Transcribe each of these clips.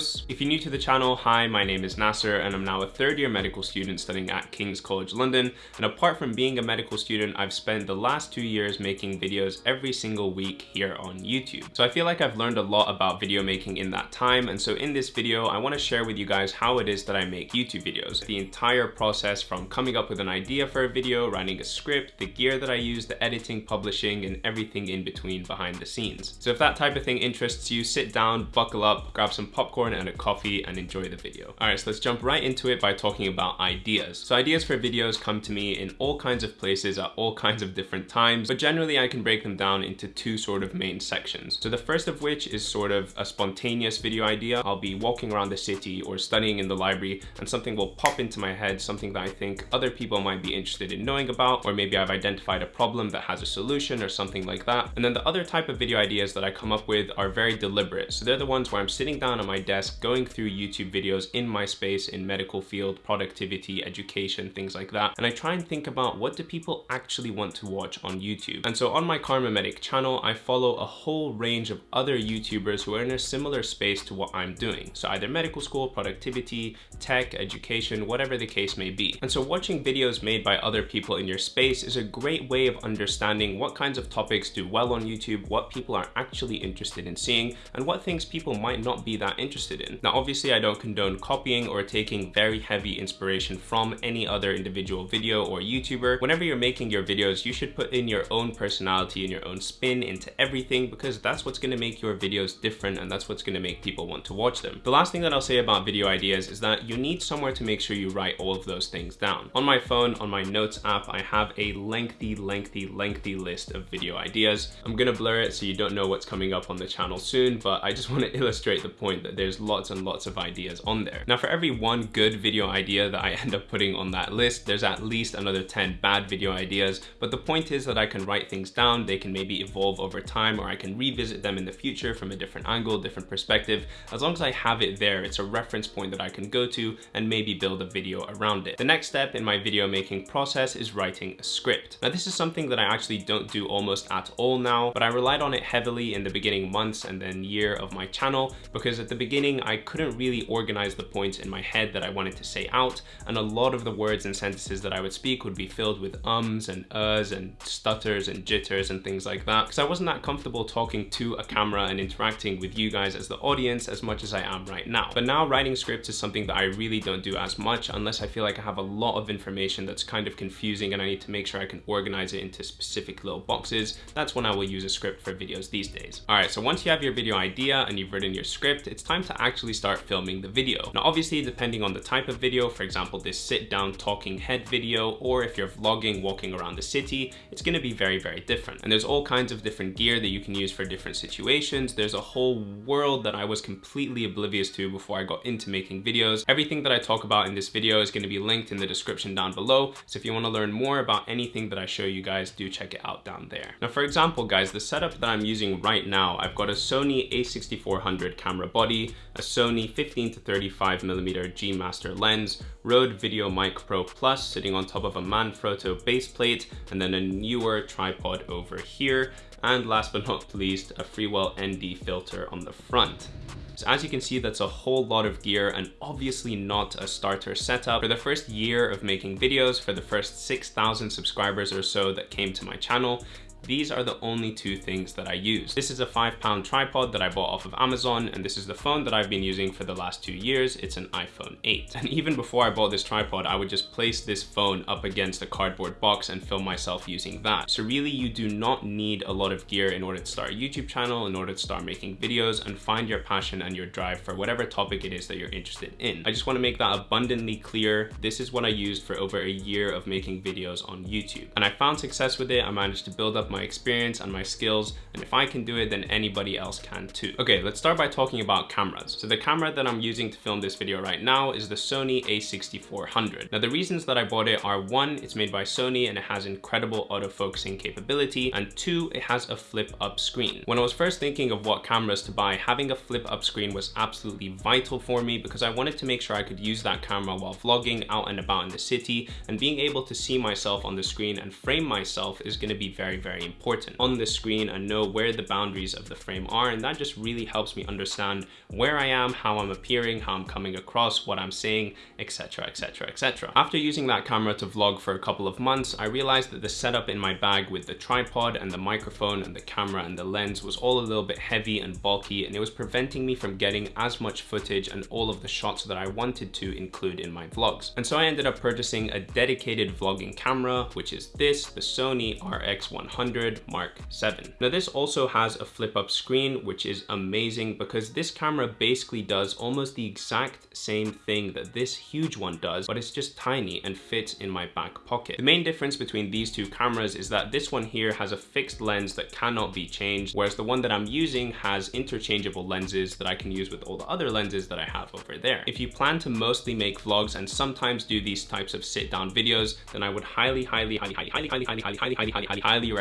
If you're new to the channel, hi, my name is Nasser and I'm now a third year medical student studying at King's College London. And apart from being a medical student, I've spent the last two years making videos every single week here on YouTube. So I feel like I've learned a lot about video making in that time. And so in this video, I wanna share with you guys how it is that I make YouTube videos. The entire process from coming up with an idea for a video, writing a script, the gear that I use, the editing, publishing, and everything in between behind the scenes. So if that type of thing interests you, sit down, buckle up, grab some popcorn and a coffee and enjoy the video. All right, so let's jump right into it by talking about ideas. So ideas for videos come to me in all kinds of places at all kinds of different times, but generally I can break them down into two sort of main sections. So the first of which is sort of a spontaneous video idea. I'll be walking around the city or studying in the library and something will pop into my head, something that I think other people might be interested in knowing about, or maybe I've identified a problem that has a solution or something like that. And then the other type of video ideas that I come up with are very deliberate. So they're the ones where I'm sitting down on my desk, going through YouTube videos in my space in medical field, productivity, education, things like that. And I try and think about what do people actually want to watch on YouTube. And so on my Kharma Medic channel, I follow a whole range of other YouTubers who are in a similar space to what I'm doing. So either medical school, productivity, tech, education, whatever the case may be. And so watching videos made by other people in your space is a great way of understanding what kinds of topics do well on YouTube, what people are actually interested in seeing, and what things people might not be that interested in. Now, obviously I don't condone copying or taking very heavy inspiration from any other individual video or YouTuber. Whenever you're making your videos, you should put in your own personality and your own spin into everything because that's what's gonna make your videos different and that's what's gonna make people want to watch them. The last thing that I'll say about video ideas is that you need somewhere to make sure you write all of those things down. On my phone, on my notes app, I have a lengthy, lengthy, lengthy list of video ideas. I'm gonna blur it so you don't know what's coming up on the channel soon, but I just want to illustrate the point that there's lots and lots of ideas on there. Now for every one good video idea that I end up putting on that list, there's at least another 10 bad video ideas, but the point is that I can write things down, they can maybe evolve over time, or I can revisit them in the future from a different angle, different perspective. As long as I have it there, it's a reference point that I can go to and maybe build a video around it. The next step in my video making process is writing a script. Now this is something that I actually don't do almost at all now, but I relied on it heavily in the beginning months and then year of my channel because at the beginning I couldn't really organize the points in my head that I wanted to say out and a lot of the words and sentences that I would speak would be filled with ums and uhs and stutters and jitters and things like that because I wasn't that comfortable talking to a camera and interacting with you guys as the audience as much as I am right now. But now writing scripts is something that I really don't do as much unless I feel like I have a lot of information that's kind of confusing and I need to make sure I can organize it into specific little boxes. That's when I will use a script for videos these days. All right, so once you have your video idea and you've written your script, it's time to actually start filming the video. Now, obviously, depending on the type of video, for example, this sit down talking head video, or if you're vlogging, walking around the city, it's gonna be very, very different. And there's all kinds of different gear that you can use for different situations. There's a whole world that I was completely oblivious to before I got into making videos. Everything that I talk about in this video is gonna be linked in the description down below. So if you wanna learn more about anything that I show you guys, do check it out down there. Now, for example, guys, the setup that I'm using right now, I've got a Sony a6400 camera body, a Sony 15 to 35 millimeter G Master lens, Rode Video Mic Pro Plus sitting on top of a Manfrotto base plate, and then a Neewer tripod over here, and last but not least, a Freewell ND filter on the front. So as you can see, that's a whole lot of gear and obviously not a starter setup. For the first year of making videos, for the first 6,000 subscribers or so that came to my channel, these are the only two things that I use. This is a five pound tripod that I bought off of Amazon and this is the phone that I've been using for the last two years. It's an iPhone 8. And even before I bought this tripod, I would just place this phone up against a cardboard box and film myself using that. So really you do not need a lot of gear in order to start a YouTube channel, in order to start making videos and find your passion and your drive for whatever topic it is that you're interested in. I just wanna make that abundantly clear. This is what I used for over a year of making videos on YouTube. And I found success with it. I managed to build up my experience and my skills. And if I can do it, then anybody else can too. Okay, let's start by talking about cameras. So the camera that I'm using to film this video right now is the Sony a6400. Now the reasons that I bought it are one, it's made by Sony and it has incredible autofocusing capability. And two, it has a flip up screen. When I was first thinking of what cameras to buy, having a flip up screen was absolutely vital for me because I wanted to make sure I could use that camera while vlogging out and about in the city and being able to see myself on the screen and frame myself is gonna be very, very important on the screen and know where the boundaries of the frame are. And that just really helps me understand where I am, how I'm appearing, how I'm coming across, what I'm saying, etc, etc, etc. After using that camera to vlog for a couple of months, I realized that the setup in my bag with the tripod and the microphone and the camera and the lens was all a little bit heavy and bulky and it was preventing me from getting as much footage and all of the shots that I wanted to include in my vlogs. And so I ended up purchasing a dedicated vlogging camera, which is this, the Sony RX100 Mark 7. Now this also has a flip up screen, which is amazing because this camera basically does almost the exact same thing that this huge one does, but it's just tiny and fits in my back pocket. The main difference between these two cameras is that this one here has a fixed lens that cannot be changed, whereas the one that I'm using has interchangeable lenses that I can use with all the other lenses that I have over there. If you plan to mostly make vlogs and sometimes do these types of sit down videos, then I would highly, highly, highly, highly, highly, highly, highly, highly, highly, highly, highly, highly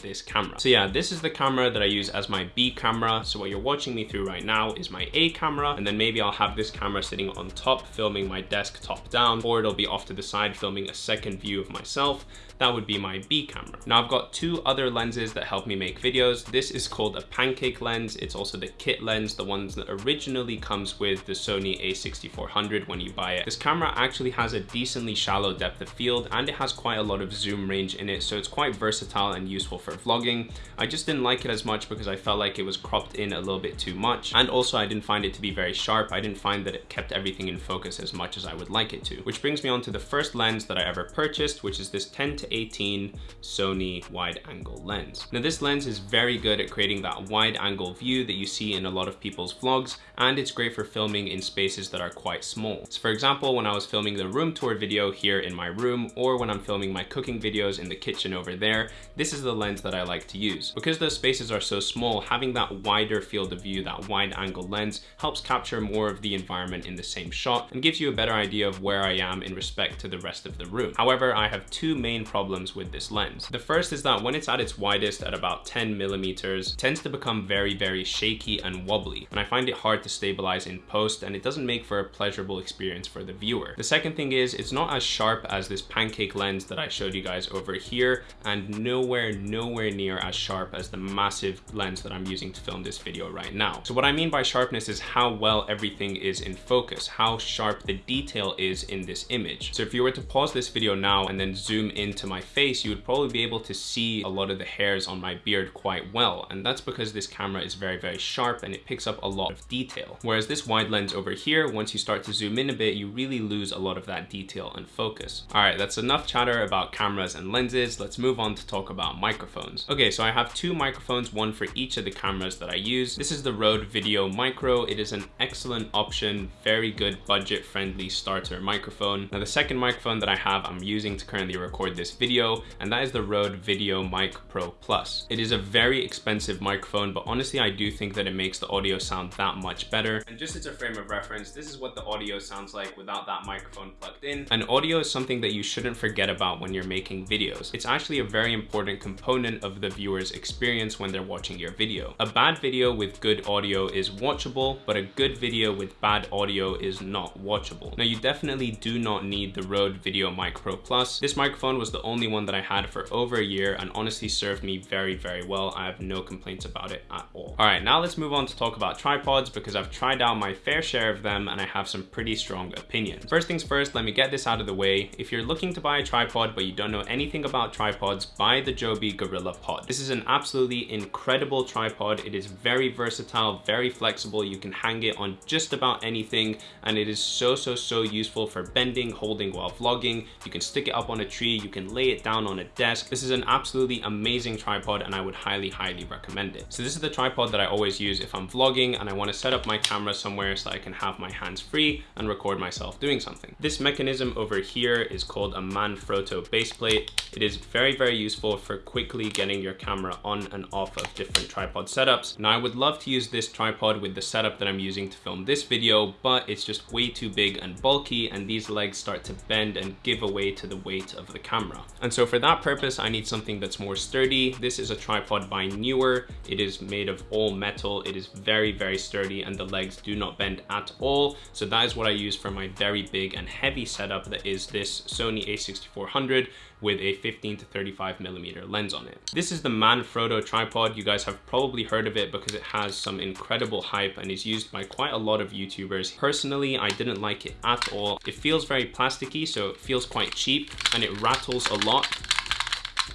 this camera. So yeah, this is the camera that I use as my B camera. So what you're watching me through right now is my A camera, and then maybe I'll have this camera sitting on top filming my desk top down, or it'll be off to the side filming a second view of myself that would be my B camera. Now I've got two other lenses that help me make videos. This is called a pancake lens. It's also the kit lens, the ones that originally comes with the Sony a6400 when you buy it. This camera actually has a decently shallow depth of field and it has quite a lot of zoom range in it. So it's quite versatile and useful for vlogging. I just didn't like it as much because I felt like it was cropped in a little bit too much. And also I didn't find it to be very sharp. I didn't find that it kept everything in focus as much as I would like it to. Which brings me on to the first lens that I ever purchased, which is this 10 to 18 Sony wide angle lens. Now this lens is very good at creating that wide angle view that you see in a lot of people's vlogs and it's great for filming in spaces that are quite small. So for example, when I was filming the room tour video here in my room or when I'm filming my cooking videos in the kitchen over there, this is the lens that I like to use. Because those spaces are so small, having that wider field of view, that wide angle lens helps capture more of the environment in the same shot and gives you a better idea of where I am in respect to the rest of the room. However, I have two main problems with this lens. The first is that when it's at its widest at about 10 millimeters, tends to become very, very shaky and wobbly. And I find it hard to stabilize in post and it doesn't make for a pleasurable experience for the viewer. The second thing is it's not as sharp as this pancake lens that I showed you guys over here and nowhere, nowhere near as sharp as the massive lens that I'm using to film this video right now. So what I mean by sharpness is how well everything is in focus, how sharp the detail is in this image. So if you were to pause this video now and then zoom into my face, you would probably be able to see a lot of the hairs on my beard quite well. And that's because this camera is very, very sharp and it picks up a lot of detail. Whereas this wide lens over here, once you start to zoom in a bit, you really lose a lot of that detail and focus. All right, that's enough chatter about cameras and lenses. Let's move on to talk about microphones. Okay, so I have two microphones, one for each of the cameras that I use. This is the Rode Video Micro. It is an excellent option, very good budget friendly starter microphone. Now the second microphone that I have, I'm using to currently record this video, and that is the Rode Video Mic Pro Plus. It is a very expensive microphone, but honestly, I do think that it makes the audio sound that much better. And just as a frame of reference, this is what the audio sounds like without that microphone plugged in. And audio is something that you shouldn't forget about when you're making videos. It's actually a very important component of the viewer's experience when they're watching your video. A bad video with good audio is watchable, but a good video with bad audio is not watchable. Now you definitely do not need the Rode Video Mic Pro Plus. This microphone was the only one that I had for over a year and honestly served me very, very well. I have no complaints about it at all. All right, now let's move on to talk about tripods because I've tried out my fair share of them and I have some pretty strong opinions. First things first, let me get this out of the way. If you're looking to buy a tripod but you don't know anything about tripods, buy the Joby Gorilla Pod. This is an absolutely incredible tripod. It is very versatile, very flexible. You can hang it on just about anything and it is so, so, so useful for bending, holding while vlogging. You can stick it up on a tree, you can lay it down on a desk. This is an absolutely amazing tripod and I would highly, highly recommend it. So this is the tripod that I always use if I'm vlogging and I wanna set up my camera somewhere so I can have my hands free and record myself doing something. This mechanism over here is called a Manfrotto base plate. It is very, very useful for quickly getting your camera on and off of different tripod setups. Now I would love to use this tripod with the setup that I'm using to film this video, but it's just way too big and bulky and these legs start to bend and give away to the weight of the camera. And so for that purpose, I need something that's more sturdy. This is a tripod by Neewer. It is made of all metal. It is very, very sturdy and the legs do not bend at all. So that is what I use for my very big and heavy setup that is this Sony a6400 with a 15 to 35 millimeter lens on it. This is the Manfrotto tripod. You guys have probably heard of it because it has some incredible hype and is used by quite a lot of YouTubers. Personally, I didn't like it at all. It feels very plasticky, so it feels quite cheap and it rattles a lot.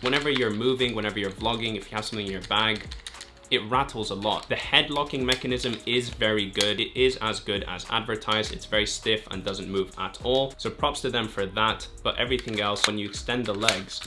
Whenever you're moving, whenever you're vlogging, if you have something in your bag, it rattles a lot. The head locking mechanism is very good. It is as good as advertised. It's very stiff and doesn't move at all. So props to them for that. But everything else, when you extend the legs,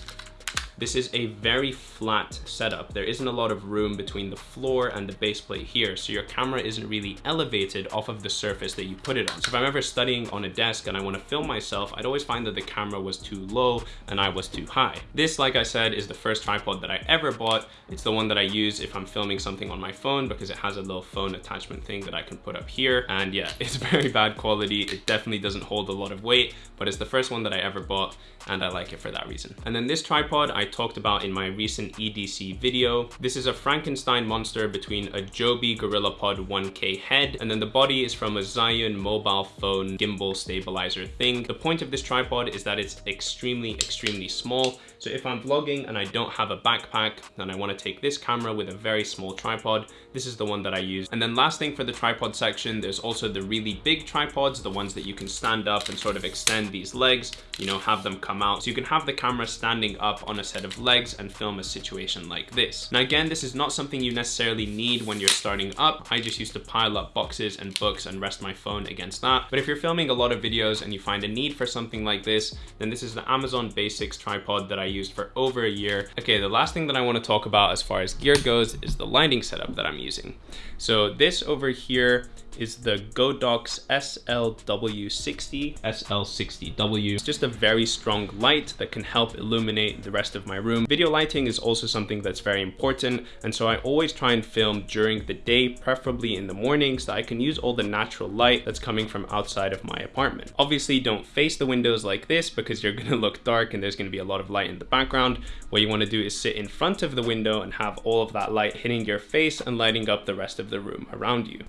this is a very flat setup. There isn't a lot of room between the floor and the base plate here, so your camera isn't really elevated off of the surface that you put it on. So if I'm ever studying on a desk and I wanna film myself, I'd always find that the camera was too low and I was too high. This, like I said, is the first tripod that I ever bought. It's the one that I use if I'm filming something on my phone because it has a little phone attachment thing that I can put up here. And yeah, it's very bad quality. It definitely doesn't hold a lot of weight, but it's the first one that I ever bought and I like it for that reason. And then this tripod I talked about in my recent EDC video. This is a Frankenstein monster between a Joby GorillaPod 1K head and then the body is from a Zhiyun mobile phone gimbal stabilizer thing. The point of this tripod is that it's extremely, extremely small. So if I'm vlogging and I don't have a backpack, then I wanna take this camera with a very small tripod. This is the one that I use. And then last thing for the tripod section, there's also the really big tripods, the ones that you can stand up and sort of extend these legs, you know, have them come out. So you can have the camera standing up on a set of legs and film a situation like this. Now again, this is not something you necessarily need when you're starting up. I just used to pile up boxes and books and rest my phone against that. But if you're filming a lot of videos and you find a need for something like this, then this is the Amazon Basics tripod that I used for over a year. Okay, the last thing that I wanna talk about as far as gear goes is the lighting setup that I'm using. So this over here is the Godox SLW60, SL60W. It's just a very strong light that can help illuminate the rest of my room. Video lighting is also something that's very important, and so I always try and film during the day, preferably in the morning, so I can use all the natural light that's coming from outside of my apartment. Obviously, don't face the windows like this because you're gonna look dark and there's gonna be a lot of light in the background. What you wanna do is sit in front of the window and have all of that light hitting your face and lighting up the rest of the room around you.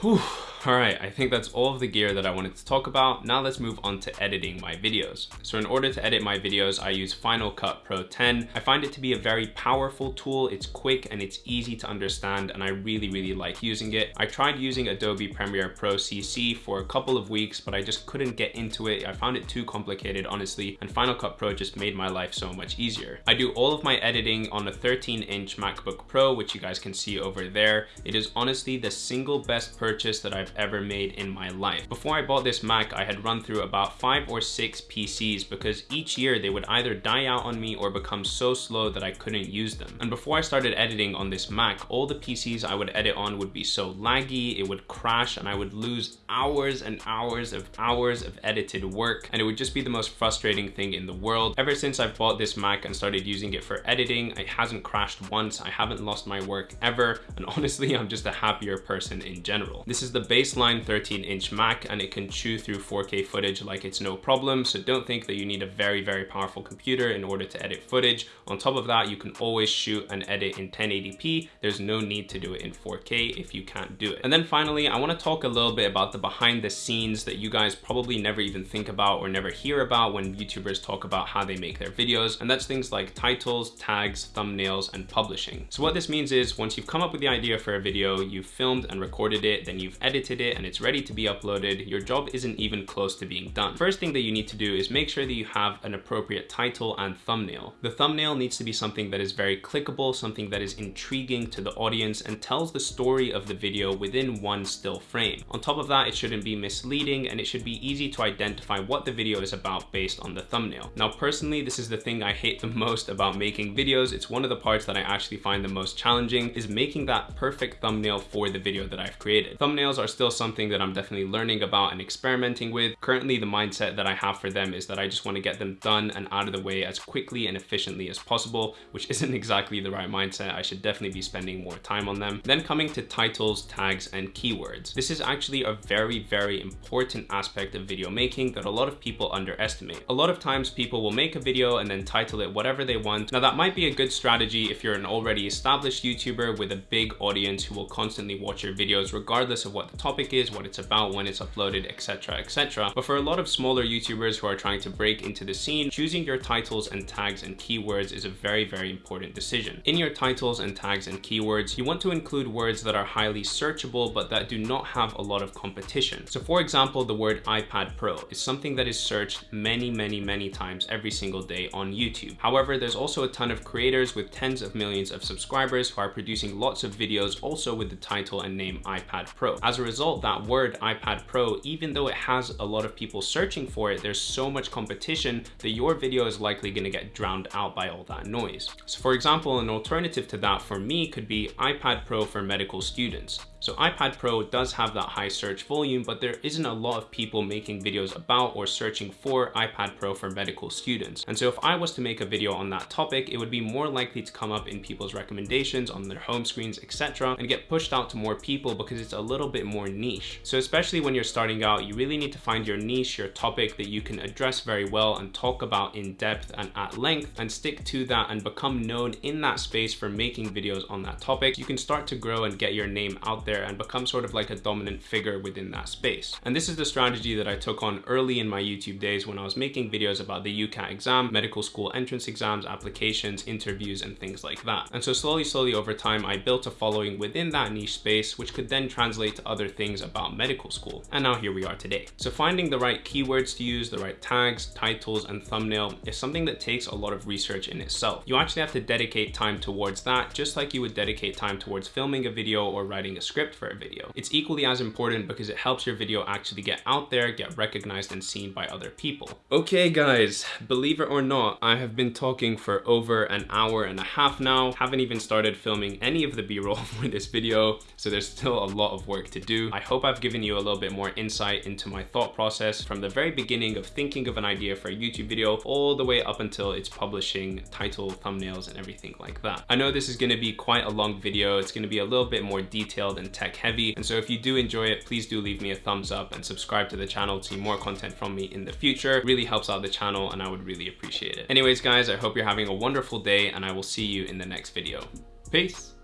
Whew. All right, I think that's all of the gear that I wanted to talk about. Now let's move on to editing my videos. So in order to edit my videos, I use Final Cut Pro 10. I find it to be a very powerful tool. It's quick and it's easy to understand and I really, really like using it. I tried using Adobe Premiere Pro CC for a couple of weeks, but I just couldn't get into it. I found it too complicated, honestly, and Final Cut Pro just made my life so much easier. I do all of my editing on a 13 inch MacBook Pro, which you guys can see over there. It is honestly the single best purchase that I've ever made in my life. Before I bought this Mac, I had run through about five or six PCs because each year they would either die out on me or become so slow that I couldn't use them. And before I started editing on this Mac, all the PCs I would edit on would be so laggy, it would crash and I would lose hours and hours of hours of edited work and it would just be the most frustrating thing in the world. Ever since I've bought this Mac and started using it for editing, it hasn't crashed once, I haven't lost my work ever, and honestly, I'm just a happier person in general. This is the baseline 13 inch Mac and it can chew through 4K footage like it's no problem. So don't think that you need a very, very powerful computer in order to edit footage. On top of that, you can always shoot and edit in 1080p. There's no need to do it in 4K if you can't do it. And then finally, I wanna talk a little bit about the behind the scenes that you guys probably never even think about or never hear about when YouTubers talk about how they make their videos. And that's things like titles, tags, thumbnails, and publishing. So what this means is once you've come up with the idea for a video, you've filmed and recorded it, then you've edited edited it and it's ready to be uploaded, your job isn't even close to being done. First thing that you need to do is make sure that you have an appropriate title and thumbnail. The thumbnail needs to be something that is very clickable, something that is intriguing to the audience and tells the story of the video within one still frame. On top of that, it shouldn't be misleading and it should be easy to identify what the video is about based on the thumbnail. Now, personally, this is the thing I hate the most about making videos. It's one of the parts that I actually find the most challenging is making that perfect thumbnail for the video that I've created. Thumbnails are still something that I'm definitely learning about and experimenting with. Currently, the mindset that I have for them is that I just want to get them done and out of the way as quickly and efficiently as possible, which isn't exactly the right mindset. I should definitely be spending more time on them. Then coming to titles, tags, and keywords. This is actually a very, very important aspect of video making that a lot of people underestimate. A lot of times people will make a video and then title it whatever they want. Now that might be a good strategy if you're an already established YouTuber with a big audience who will constantly watch your videos regardless of what the topic is, what it's about, when it's uploaded, etc, etc. But for a lot of smaller YouTubers who are trying to break into the scene, choosing your titles and tags and keywords is a very, very important decision. In your titles and tags and keywords, you want to include words that are highly searchable but that do not have a lot of competition. So for example, the word iPad Pro is something that is searched many, many, many times every single day on YouTube. However, there's also a ton of creators with tens of millions of subscribers who are producing lots of videos also with the title and name iPad Pro. As a result, that word iPad Pro, even though it has a lot of people searching for it, there's so much competition that your video is likely gonna get drowned out by all that noise. So for example, an alternative to that for me could be iPad Pro for medical students. So iPad Pro does have that high search volume, but there isn't a lot of people making videos about or searching for iPad Pro for medical students. And so if I was to make a video on that topic, it would be more likely to come up in people's recommendations on their home screens, etc. and get pushed out to more people because it's a little bit more niche. So especially when you're starting out, you really need to find your niche, your topic that you can address very well and talk about in depth and at length and stick to that and become known in that space for making videos on that topic. You can start to grow and get your name out there and become sort of like a dominant figure within that space. And this is the strategy that I took on early in my YouTube days when I was making videos about the UCAT exam, medical school entrance exams, applications, interviews, and things like that. And so slowly, slowly over time, I built a following within that niche space, which could then translate to other things about medical school. And now here we are today. So finding the right keywords to use, the right tags, titles, and thumbnail is something that takes a lot of research in itself. You actually have to dedicate time towards that, just like you would dedicate time towards filming a video or writing a script script for a video. It's equally as important because it helps your video actually get out there, get recognized and seen by other people. Okay guys, believe it or not, I have been talking for over an hour and a half now. Haven't even started filming any of the b-roll for this video, so there's still a lot of work to do. I hope I've given you a little bit more insight into my thought process from the very beginning of thinking of an idea for a YouTube video all the way up until it's publishing title, thumbnails, and everything like that. I know this is gonna be quite a long video. It's gonna be a little bit more detailed and tech heavy. And so if you do enjoy it, please do leave me a thumbs up and subscribe to the channel to see more content from me in the future. It really helps out the channel and I would really appreciate it. Anyways, guys, I hope you're having a wonderful day and I will see you in the next video. Peace.